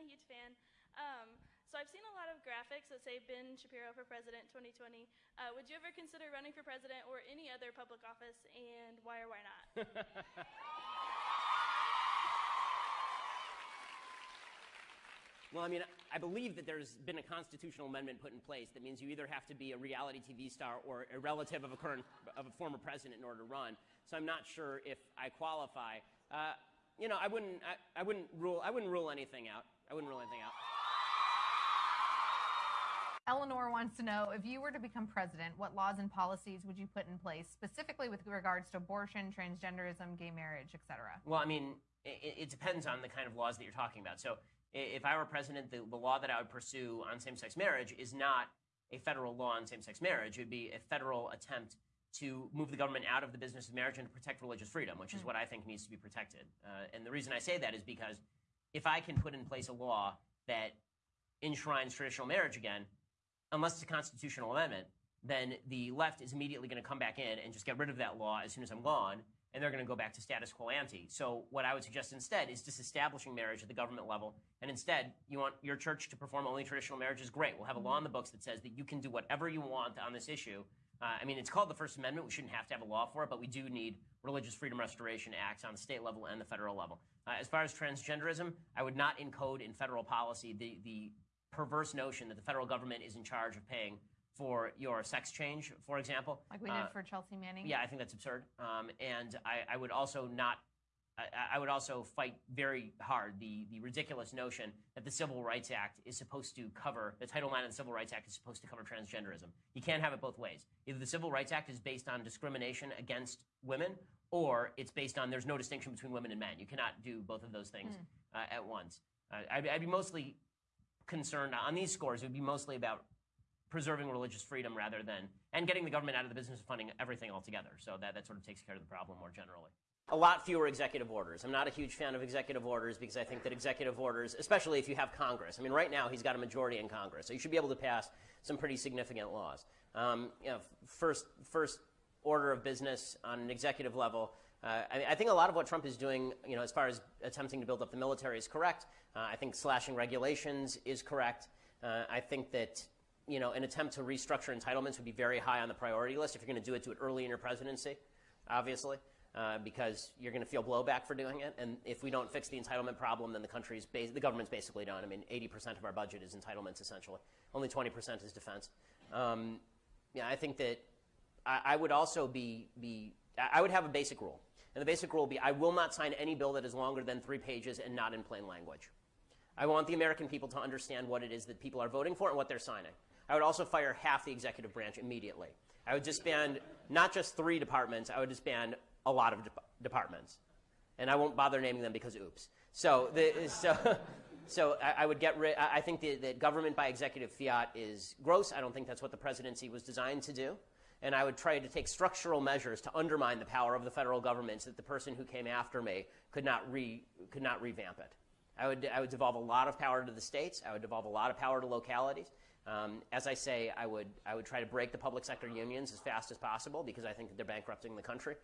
a huge fan. Um, so I've seen a lot of graphics that say Ben Shapiro for President 2020. Uh, would you ever consider running for president or any other public office, and why or why not? Well, I mean, I believe that there's been a constitutional amendment put in place that means you either have to be a reality TV star or a relative of a current of a former president in order to run. So I'm not sure if I qualify. Uh, you know, I wouldn't. I, I wouldn't rule. I wouldn't rule anything out. I wouldn't rule anything out. Eleanor wants to know if you were to become president, what laws and policies would you put in place, specifically with regards to abortion, transgenderism, gay marriage, etc.? Well, I mean, it, it depends on the kind of laws that you're talking about. So if I were president, the, the law that I would pursue on same sex marriage is not a federal law on same sex marriage. It would be a federal attempt to move the government out of the business of marriage and to protect religious freedom, which is what I think needs to be protected. Uh, and the reason I say that is because if I can put in place a law that enshrines traditional marriage again, unless it's a constitutional amendment, then the left is immediately going to come back in and just get rid of that law as soon as I'm gone and they're going to go back to status quo ante. So what I would suggest instead is disestablishing marriage at the government level, and instead you want your church to perform only traditional marriages. Great, we'll have a law in the books that says that you can do whatever you want on this issue. Uh, I mean, it's called the First Amendment. We shouldn't have to have a law for it, but we do need religious freedom restoration acts on the state level and the federal level. Uh, as far as transgenderism, I would not encode in federal policy the, the perverse notion that the federal government is in charge of paying for your sex change, for example. Like we did Uh, for Chelsea Manning? yeah, I think that's absurd. Um, and I, I would also not. I, I would also fight very hard the, the ridiculous notion that the Civil Rights Act is supposed to cover, the Title IX of the Civil Rights Act is supposed to cover transgenderism. You can't have it both ways. Either the Civil Rights Act is based on discrimination against women, or it's based on there's no distinction between women and men. You cannot do both of those things uh, at once. Uh, I'd, I'd be mostly concerned on these scores, it would be mostly about preserving religious freedom rather than and getting the government out of the business of funding everything altogether. So that, that sort of takes care of the problem more generally. A lot fewer executive orders. I'm not a huge fan of executive orders because I think that executive orders, especially if you have Congress, I mean, right now he's got a majority in Congress, so you should be able to pass some pretty significant laws. Um, you know, first, first order of business on an executive level. Uh, I, I, think a lot of what Trump is doing, you know, as far as attempting to build up the military, is correct. Uh, I think slashing regulations is correct. Uh, I think that you know, an attempt to restructure entitlements would be very high on the priority list. If you're going to do it, do it early in your presidency, obviously, uh, because you're going to feel blowback for doing it. And if we don't fix the entitlement problem, then the country's the government's basically done. I mean, 80% of our budget is entitlements, essentially. Only 20% is defense. Um, yeah, I think that I, I would also be be I would have a basic rule, and the basic rule would be I will not sign any bill that is longer than three pages and not in plain language. I want the American people to understand what it is that people are voting for and what they're signing. I would also fire half the executive branch immediately. I would disband not just three departments, I would disband a lot of de- departments. And I won't bother naming them because oops. So, the, so, so I, I, would get rid, I think that government by executive fiat is gross. I don't think that's what the presidency was designed to do. And I would try to take structural measures to undermine the power of the federal government so that the person who came after me could not, re, could not revamp it. I would, I would devolve a lot of power to the states. I would devolve a lot of power to localities. Um, as I say, I would, I would try to break the public sector unions as fast as possible because I think that they're bankrupting the country.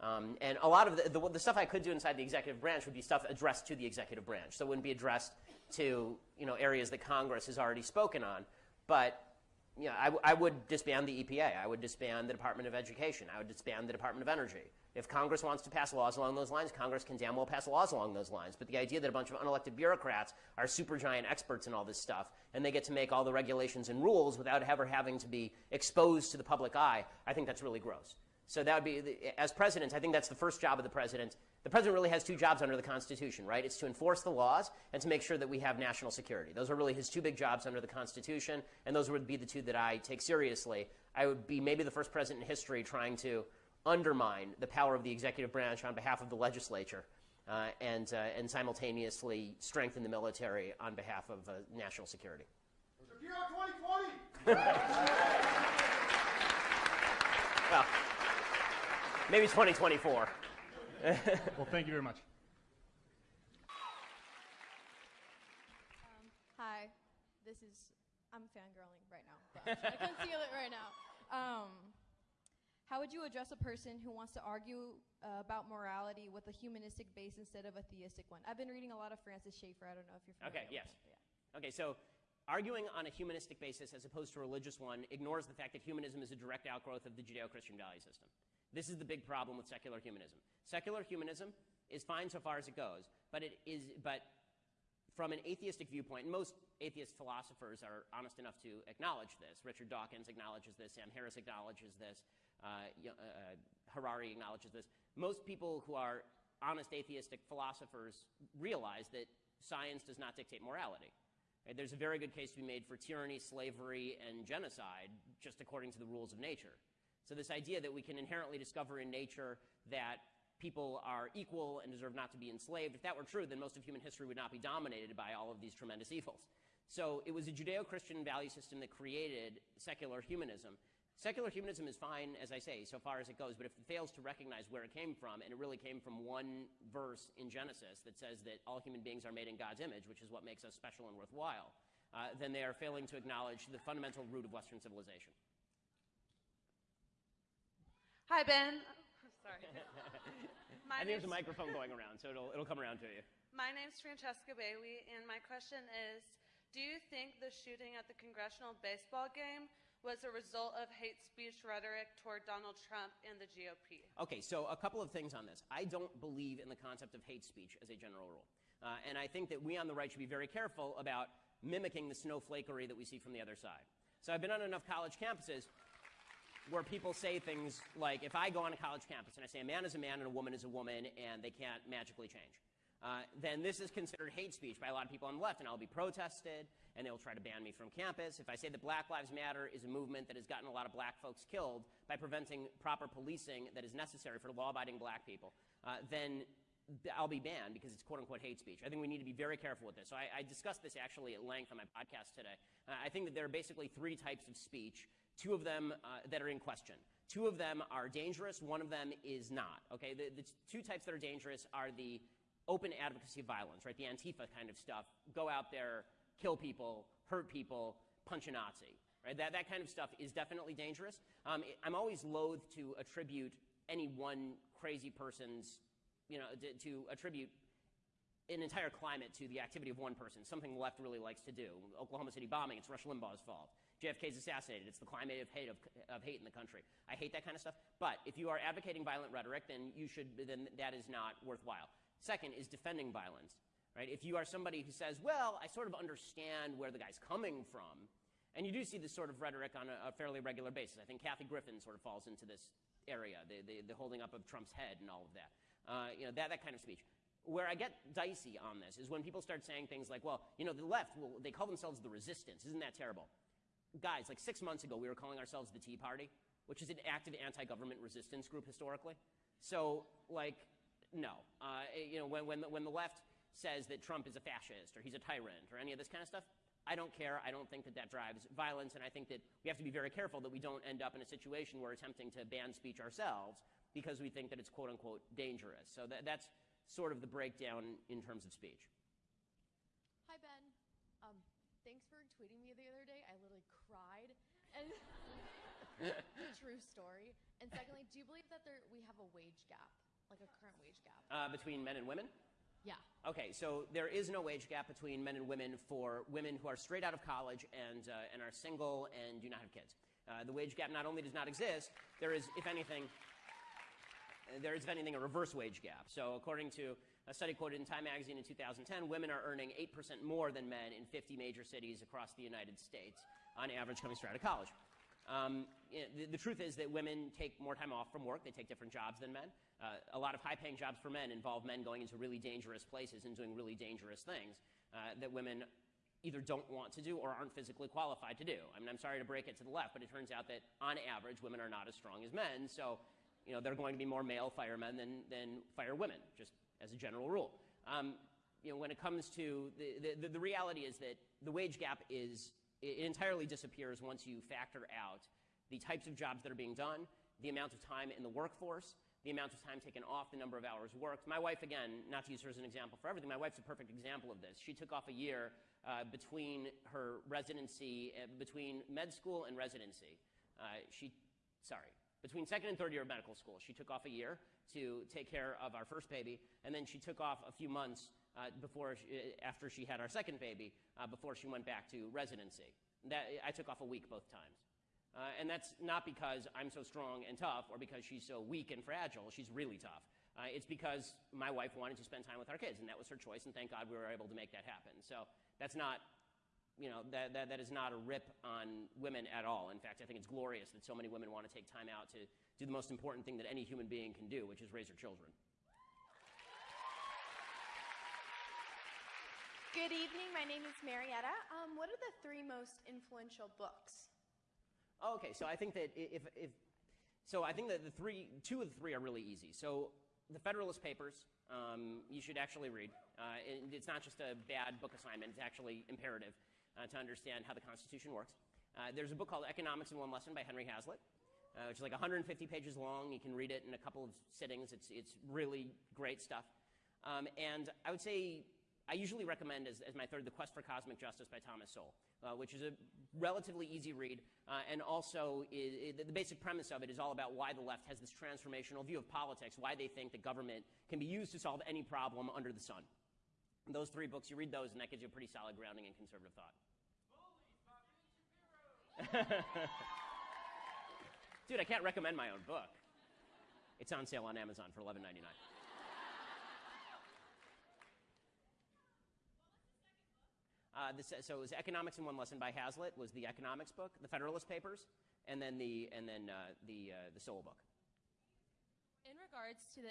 Um, and a lot of the, the, the, stuff I could do inside the executive branch would be stuff addressed to the executive branch. So it wouldn't be addressed to you know, areas that Congress has already spoken on. But you know, I, I would disband the EPA. I would disband the Department of Education. I would disband the Department of Energy. If Congress wants to pass laws along those lines, Congress can damn well pass laws along those lines. But the idea that a bunch of unelected bureaucrats are supergiant experts in all this stuff and they get to make all the regulations and rules without ever having to be exposed to the public eye, I think that's really gross. So that would be, as president, I think that's the first job of the president. The president really has two jobs under the Constitution, right? It's to enforce the laws and to make sure that we have national security. Those are really his two big jobs under the Constitution, and those would be the two that I take seriously. I would be maybe the first president in history trying to undermine the power of the executive branch on behalf of the legislature uh, and, uh, and simultaneously strengthen the military on behalf of uh, national security. Shapiro 2020! maybe 2024. well, thank you very much. Um, hi, this is, I'm fangirling right now, but I conceal it right now. Um, How would you address a person who wants to argue uh, about morality with a humanistic base instead of a theistic one? I've been reading a lot of Francis Schaeffer. I don't know if you're familiar. Okay, with yes. him. Yeah. Okay, so arguing on a humanistic basis as opposed to a religious one ignores the fact that humanism is a direct outgrowth of the Judeo Christian value system. This is the big problem with secular humanism. Secular humanism is fine so far as it goes, but it is, but from an atheistic viewpoint, most atheist philosophers are honest enough to acknowledge this. Richard Dawkins acknowledges this, Sam Harris acknowledges this, uh, uh, Harari acknowledges this. Most people who are honest atheistic philosophers realize that science does not dictate morality. Right? There's a very good case to be made for tyranny, slavery, and genocide just according to the rules of nature. So, this idea that we can inherently discover in nature that people are equal and deserve not to be enslaved, if that were true, then most of human history would not be dominated by all of these tremendous evils. So, it was a Judeo Christian value system that created secular humanism. Secular humanism is fine, as I say, so far as it goes, but if it fails to recognize where it came from, and it really came from one verse in Genesis that says that all human beings are made in God's image, which is what makes us special and worthwhile, uh, then they are failing to acknowledge the fundamental root of Western civilization. Hi, Ben. Sorry. I My think there's a microphone going around, so it'll, it'll come around to you. My name's Francesca Bailey, and my question is Do you think the shooting at the congressional baseball game was a result of hate speech rhetoric toward Donald Trump and the GOP? Okay, so a couple of things on this. I don't believe in the concept of hate speech as a general rule. Uh, and I think that we on the right should be very careful about mimicking the snowflakery that we see from the other side. So I've been on enough college campuses where people say things like, if I go on a college campus and I say a man is a man and a woman is a woman and they can't magically change, uh, then this is considered hate speech by a lot of people on the left, and I'll be protested, and they'll try to ban me from campus. If I say that Black Lives Matter is a movement that has gotten a lot of black folks killed by preventing proper policing that is necessary for law abiding black people, uh, then I'll be banned because it's quote unquote hate speech. I think we need to be very careful with this. So I, I discussed this actually at length on my podcast today. Uh, I think that there are basically three types of speech, two of them uh, that are in question. Two of them are dangerous, one of them is not. Okay, the, the two types that are dangerous are the open advocacy of violence, right? The Antifa kind of stuff. Go out there, kill people, hurt people, punch a Nazi, right? That, that kind of stuff is definitely dangerous. Um, I'm always loath to attribute any one crazy person's, you know, to, to attribute an entire climate to the activity of one person, something the left really likes to do. Oklahoma City bombing, it's Rush Limbaugh's fault. JFK's assassinated, it's the climate of hate, of, of hate in the country. I hate that kind of stuff. But if you are advocating violent rhetoric, then you should, then that is not worthwhile. Second is defending violence, right? If you are somebody who says, well, I sort of understand where the guy's coming from, and you do see this sort of rhetoric on a, a fairly regular basis. I think Kathy Griffin sort of falls into this area, the, the, the holding up of Trump's head and all of that. Uh, you know, that, that kind of speech. Where I get dicey on this is when people start saying things like, well, you know, the left, well, they call themselves the resistance. Isn't that terrible? Guys, like six months ago, we were calling ourselves the Tea Party, which is an active anti government resistance group historically. So, like, no. Uh, you know, when, when, the, when the left says that Trump is a fascist or he's a tyrant or any of this kind of stuff, I don't care. I don't think that that drives violence, and I think that we have to be very careful that we don't end up in a situation where we're attempting to ban speech ourselves because we think that it's quote unquote dangerous. So that, that's sort of the breakdown in terms of speech. Hi, Ben. Um, thanks for tweeting me the other And true story. And secondly, do you believe that there we have a wage gap, like a current wage gap? Uh, between men and women? Yeah. Okay, so there is no wage gap between men and women for women who are straight out of college and, uh, and are single and do not have kids. Uh, the wage gap not only does not exist, there is, if anything, there is, if anything, a reverse wage gap. So, according to a study quoted in Time magazine in 2010, women are earning 8% more than men in 50 major cities across the United States on average coming straight out of college. Um, the, the, truth is that women take more time off from work. They take different jobs than men. Uh, a lot of high paying jobs for men involve men going into really dangerous places and doing really dangerous things uh, that women either don't want to do or aren't physically qualified to do. I mean, I'm sorry to break it to the left, but it turns out that on average, women are not as strong as men. So, you know, there are going to be more male firemen than, than fire women, just as a general rule. Um, you know, when it comes to the, the, the reality is that the wage gap is it entirely disappears once you factor out the types of jobs that are being done, the amount of time in the workforce, the amount of time taken off, the number of hours worked. My wife, again, not to use her as an example for everything, my wife's a perfect example of this. She took off a year uh, between her residency, uh, between med school and residency. Uh, she, sorry, Between second and third year of medical school, she took off a year to take care of our first baby, and then she took off a few months uh, before she, uh, after she had our second baby uh, before she went back to residency. That, I took off a week both times. Uh, and that's not because I'm so strong and tough or because she's so weak and fragile. She's really tough. Uh, it's because my wife wanted to spend time with our kids, and that was her choice, and thank God we were able to make that happen. So that's not, you know, that, that, that is not a rip on women at all. In fact, I think it's glorious that so many women want to take time out to do the most important thing that any human being can do, which is raise their children. Good evening. My name is Marietta. Um, what are the three most influential books? Okay, so I think that if, if so, I think that the three, two of the three are really easy. So, the Federalist Papers, um, you should actually read. Uh, and it's not just a bad book assignment; it's actually imperative uh, to understand how the Constitution works. Uh, there's a book called Economics in One Lesson by Henry Hazlitt, uh, which is like 150 pages long. You can read it in a couple of sittings. It's it's really great stuff. Um, and I would say I usually recommend as, as my third, The Quest for Cosmic Justice by Thomas Sowell, uh, which is a relatively easy read, uh, and also is, the basic premise of it is all about why the left has this transformational view of politics, why they think that government can be used to solve any problem under the sun. And those three books, you read those, and that gives you a pretty solid grounding in conservative thought. Dude, I can't recommend my own book. It's on sale on Amazon for $11.99. Uh, this, so it was Economics in One Lesson by Hazlitt was the economics book, the Federalist Papers, and then the and then uh, the uh, the Sowell book. In regards to the.